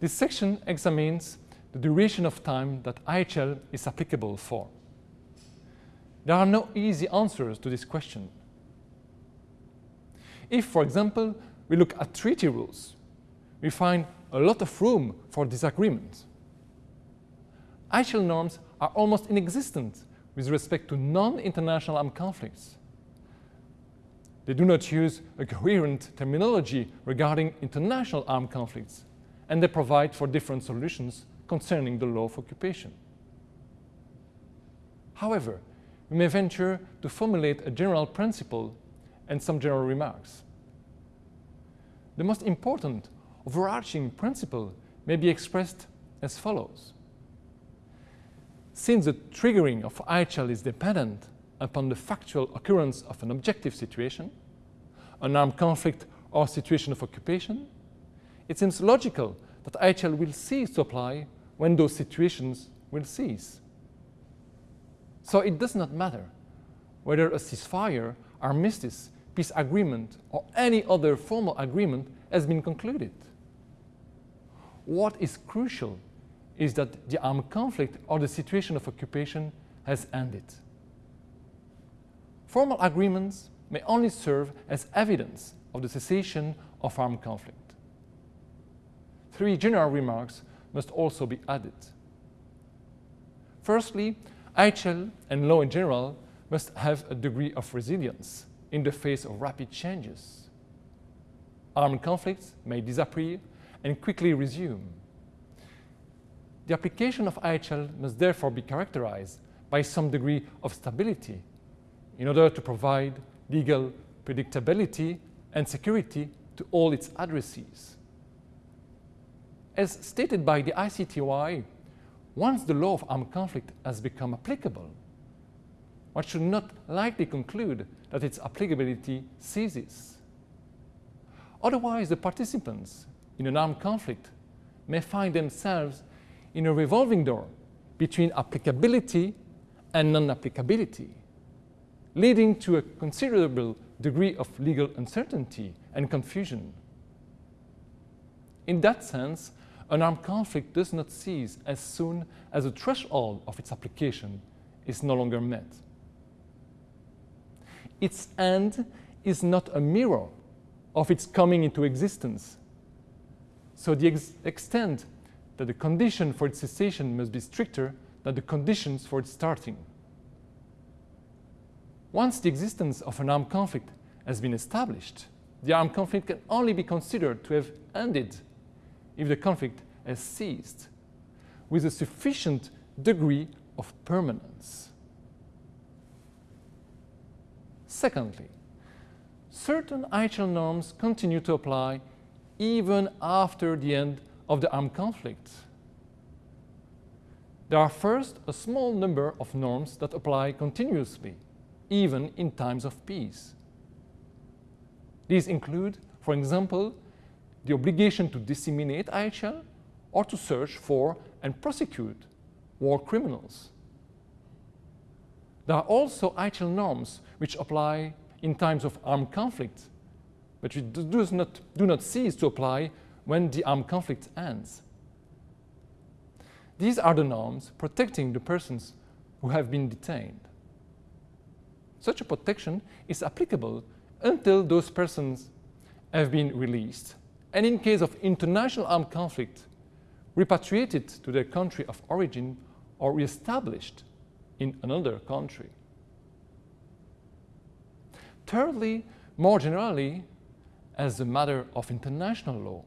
This section examines the duration of time that IHL is applicable for. There are no easy answers to this question. If, for example, we look at treaty rules, we find a lot of room for disagreement. IHL norms are almost inexistent with respect to non-international armed conflicts. They do not use a coherent terminology regarding international armed conflicts, and they provide for different solutions concerning the law of occupation. However, we may venture to formulate a general principle and some general remarks. The most important overarching principle may be expressed as follows. Since the triggering of IHL is dependent upon the factual occurrence of an objective situation, an armed conflict or situation of occupation, it seems logical that IHL will cease to apply when those situations will cease. So it does not matter whether a ceasefire, armistice, peace agreement or any other formal agreement has been concluded. What is crucial is that the armed conflict or the situation of occupation has ended. Formal agreements may only serve as evidence of the cessation of armed conflict. Three general remarks must also be added. Firstly, IHL and law in general must have a degree of resilience in the face of rapid changes. Armed conflicts may disappear and quickly resume. The application of IHL must therefore be characterized by some degree of stability in order to provide legal predictability and security to all its addressees. As stated by the ICTY, once the law of armed conflict has become applicable, one should not likely conclude that its applicability ceases. Otherwise, the participants in an armed conflict may find themselves in a revolving door between applicability and non-applicability leading to a considerable degree of legal uncertainty and confusion. In that sense, an armed conflict does not cease as soon as the threshold of its application is no longer met. Its end is not a mirror of its coming into existence. So the ex extent that the condition for its cessation must be stricter than the conditions for its starting. Once the existence of an armed conflict has been established, the armed conflict can only be considered to have ended if the conflict has ceased with a sufficient degree of permanence. Secondly, certain IHL norms continue to apply even after the end of the armed conflict. There are first a small number of norms that apply continuously even in times of peace. These include, for example, the obligation to disseminate IHL or to search for and prosecute war criminals. There are also IHL norms which apply in times of armed conflict, but which do not, do not cease to apply when the armed conflict ends. These are the norms protecting the persons who have been detained. Such a protection is applicable until those persons have been released and in case of international armed conflict, repatriated to their country of origin or re-established in another country. Thirdly, more generally, as a matter of international law,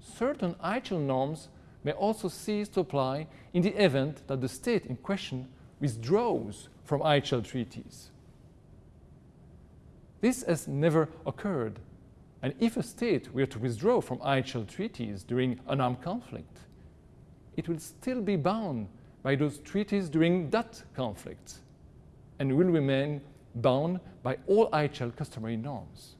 certain IHL norms may also cease to apply in the event that the state in question withdraws from IHL treaties. This has never occurred. And if a state were to withdraw from IHL treaties during an armed conflict, it will still be bound by those treaties during that conflict and will remain bound by all IHL customary norms.